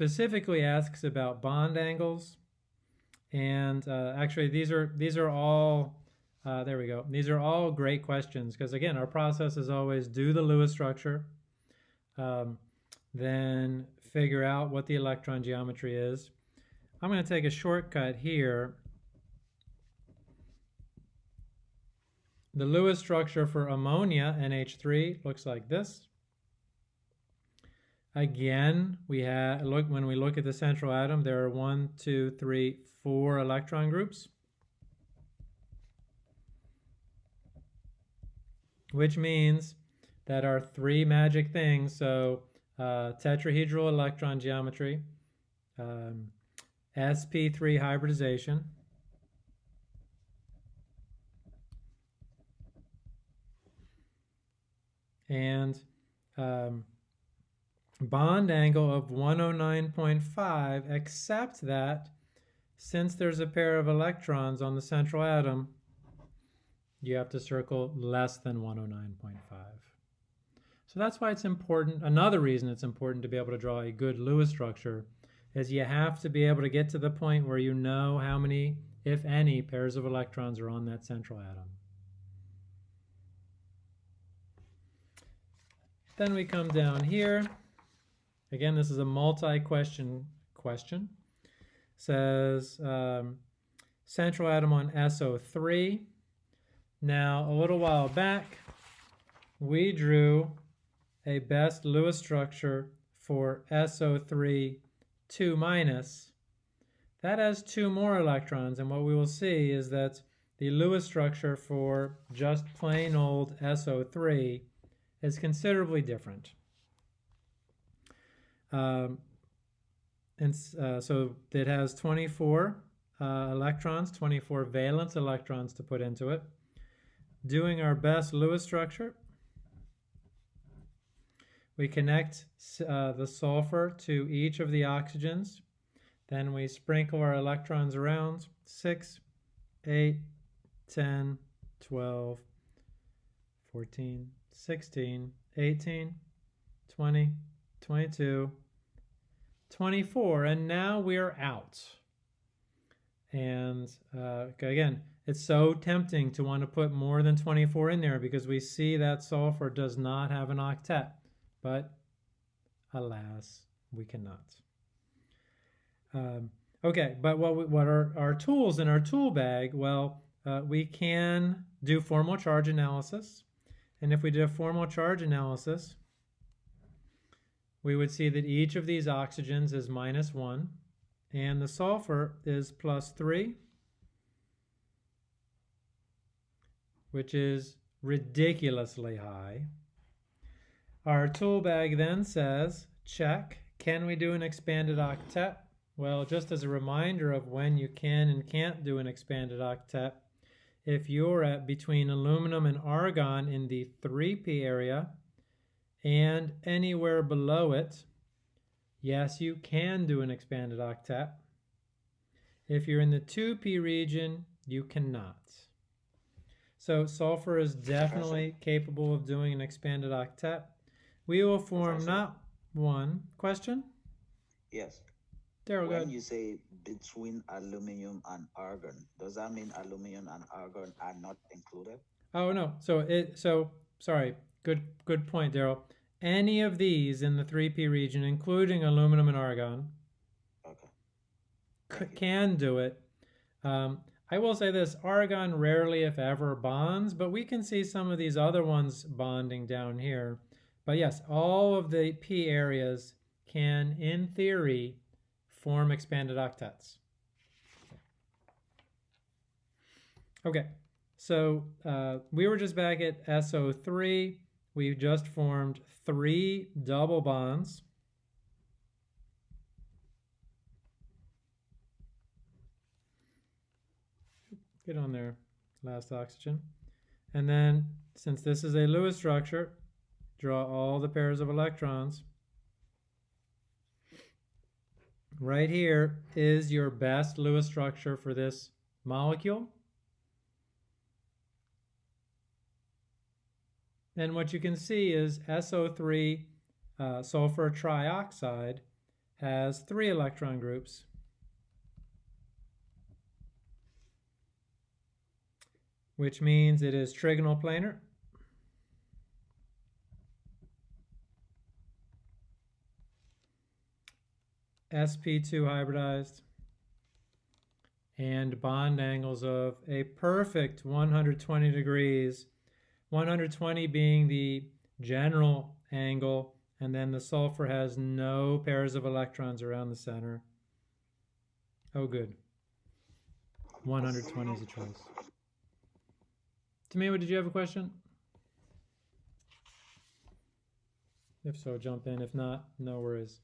specifically asks about bond angles. And uh, actually, these are these are all uh, there we go. These are all great questions because again, our process is always do the Lewis structure, um, then figure out what the electron geometry is. I'm going to take a shortcut here. The Lewis structure for ammonia, NH3, looks like this. Again, we have look when we look at the central atom, there are one, two, three, four electron groups. Which means that our three magic things, so uh, tetrahedral electron geometry, um, sp3 hybridization, and um, bond angle of 109.5, except that since there's a pair of electrons on the central atom, you have to circle less than 109.5. So that's why it's important. Another reason it's important to be able to draw a good Lewis structure is you have to be able to get to the point where you know how many, if any, pairs of electrons are on that central atom. Then we come down here. Again, this is a multi-question question. Says um, central atom on SO3. Now, a little while back, we drew a best Lewis structure for SO3 2 minus. That has two more electrons, and what we will see is that the Lewis structure for just plain old SO3 is considerably different. Um, and uh, so it has 24 uh, electrons, 24 valence electrons to put into it. Doing our best Lewis structure, we connect uh, the sulfur to each of the oxygens. Then we sprinkle our electrons around 6, 8, 10, 12, 14, 16, 18, 20, 22, 24, and now we're out. And uh, again, it's so tempting to want to put more than 24 in there because we see that sulfur does not have an octet, but alas, we cannot. Um, okay, but what, we, what are our tools in our tool bag? Well, uh, we can do formal charge analysis. And if we did a formal charge analysis, we would see that each of these oxygens is minus 1 and the sulfur is plus 3 which is ridiculously high. Our tool bag then says check can we do an expanded octet? Well just as a reminder of when you can and can't do an expanded octet if you're at between aluminum and argon in the 3p area and anywhere below it, yes, you can do an expanded octet. If you're in the 2p region, you cannot. So sulfur is definitely capable of doing an expanded octet. We will form not one. Question? Yes. Daryl, When you say between aluminum and argon, does that mean aluminum and argon are not included? Oh no. So it so sorry. Good good point, Daryl. Any of these in the 3p region, including aluminum and argon, okay. can do it. Um, I will say this, argon rarely, if ever, bonds, but we can see some of these other ones bonding down here. But yes, all of the p areas can, in theory, form expanded octets. Okay, so uh, we were just back at SO3. We've just formed three double bonds. Get on there, last oxygen. And then, since this is a Lewis structure, draw all the pairs of electrons. Right here is your best Lewis structure for this molecule. And what you can see is SO3 uh, sulfur trioxide has three electron groups. Which means it is trigonal planar. sp2 hybridized and bond angles of a perfect 120 degrees 120 being the general angle and then the sulfur has no pairs of electrons around the center. Oh good. 120 is a choice. Tamima, did you have a question? If so jump in. If not no worries